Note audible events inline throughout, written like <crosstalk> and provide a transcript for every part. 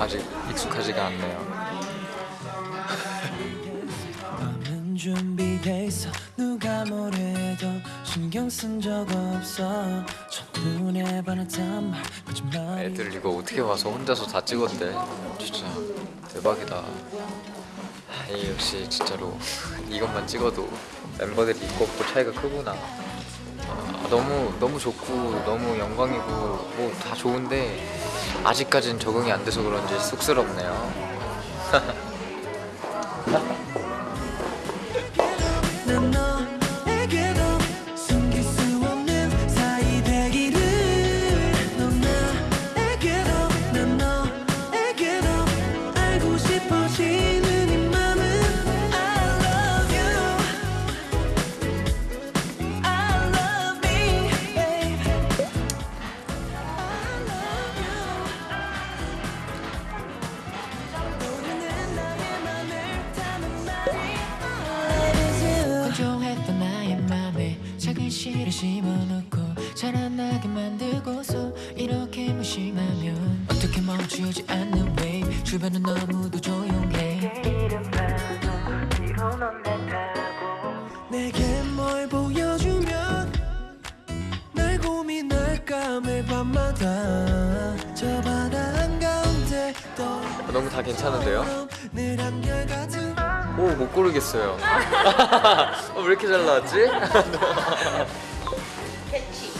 아직 익숙하지가 않네요. 마음은 준비돼 있어 누가 뭐래도 신경 쓴 적 없어 첫눈에 반했단 말 거짓말이 애들 이거 어떻게 와서 혼자서 다 찍었대. 진짜 대박이다. 아, 이 역시 진짜로 이것만 찍어도 멤버들이 있고 없고 차이가 크구나. 아, 너무 너무 좋고 너무 영광이고 뭐 다 좋은데 아직까진 적응이 안 돼서 그런지 쑥스럽네요. <laughs> 심어놓고 자라나게 만들고서 이렇게 무심하면 어떻게 멈추지 않는 wave 주변은 너무도 조용해 내게 뭘 보여주면 날 고민할까 매일 밤마다 저 바다 한가운데 떠 아, 너무 다 괜찮은데요? 오 못 고르겠어요. <laughs> 어, 왜 이렇게 잘 나왔지? <laughs> 캐치.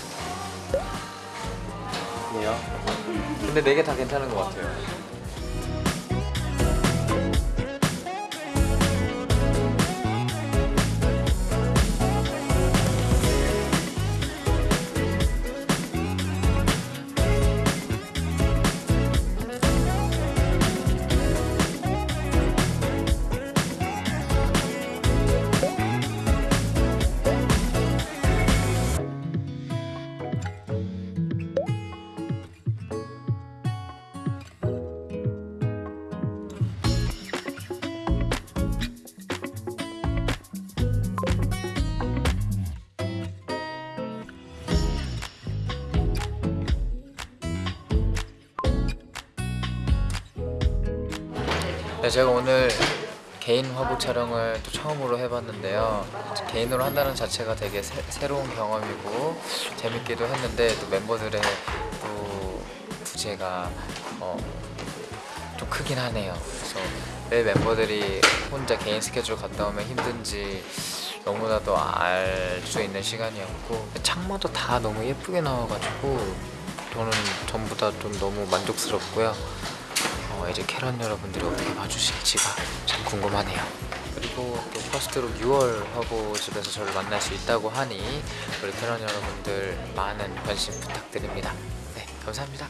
네요. 근데 네 개 다 괜찮은 것 같아요. 네, 제가 오늘 개인 화보 촬영을 또 처음으로 해봤는데요. 개인으로 한다는 자체가 되게 새, 로운 경험이고 재밌기도 했는데 또 멤버들의 또 부재가 어, 좀 크긴 하네요. 그래서 왜 멤버들이 혼자 개인 스케줄 갔다 오면 힘든지 너무나도 알 수 있는 시간이었고 창모도 다 너무 예쁘게 나와가지고 저는 전부 다 좀 너무 만족스럽고요. 어, 이제 캐런 여러분들이 어떻게 봐주실지가 참 궁금하네요. 그리고 또 퍼스트로 6월 화보집에서 저를 만날 수 있다고 하니 우리 캐런 여러분들 많은 관심 부탁드립니다. 네, 감사합니다.